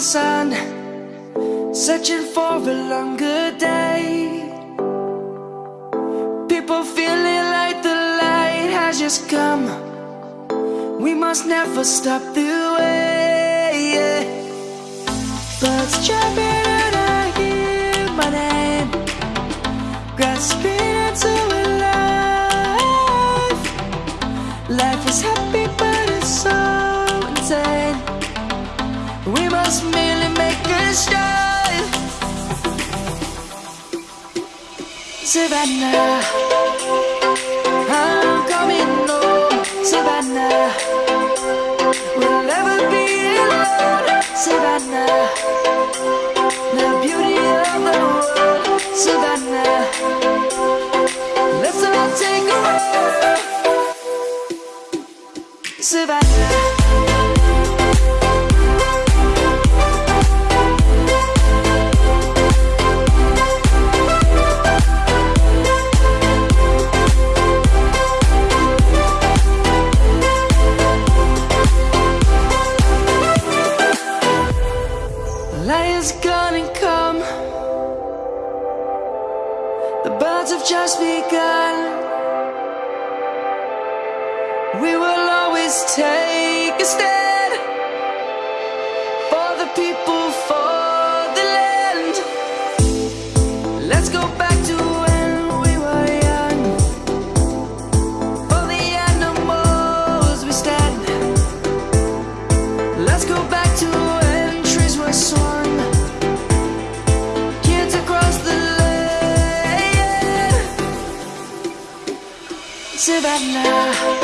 sun, searching for a longer day. People feeling like the light has just come. We must never stop the way. Yeah. Birds chirping and I hear my name, grasping Savannah, I'm coming home. Savannah, we'll never be alone. Savannah, the beauty of the world. Savannah, let's all take a walk. Savannah. We will always take a stand for the people, for the land. Let's go back to when we were young. For the animals we stand. Let's go back to when trees were swung. Kids across the land. Savannah.